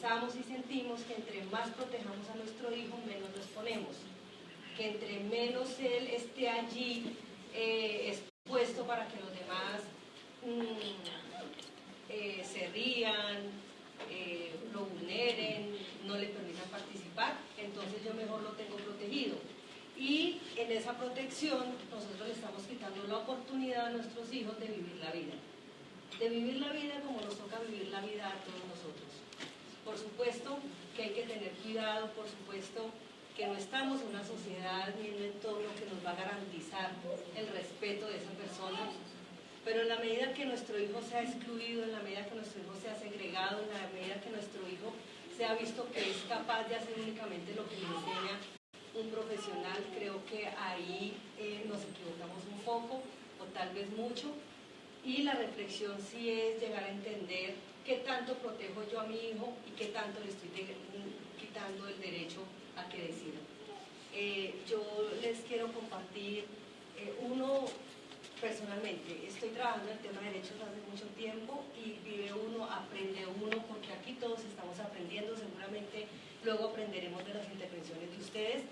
pensamos y sentimos que entre más protejamos a nuestro hijo, menos lo exponemos. Que entre menos él esté allí eh, expuesto para que los demás mm, eh, se rían, eh, lo vulneren, no le permitan participar, entonces yo mejor lo tengo protegido. Y en esa protección nosotros le estamos quitando la oportunidad a nuestros hijos de vivir la vida. De vivir la vida como nos toca vivir la vida a todos nosotros. Por supuesto que hay que tener cuidado, por supuesto que no estamos en una sociedad ni en un entorno que nos va a garantizar el respeto de esa persona, pero en la medida que nuestro hijo sea excluido, en la medida que nuestro hijo sea segregado, en la medida que nuestro hijo sea visto que es capaz de hacer únicamente lo que le enseña un profesional, creo que ahí eh, nos equivocamos un poco o tal vez mucho. Y la reflexión sí es llegar a entender qué tanto protejo yo a mi hijo y qué tanto le estoy el derecho a que decida. Eh, yo les quiero compartir, eh, uno personalmente, estoy trabajando en el tema de derechos hace mucho tiempo y vive uno, aprende uno, porque aquí todos estamos aprendiendo, seguramente luego aprenderemos de las intervenciones de ustedes.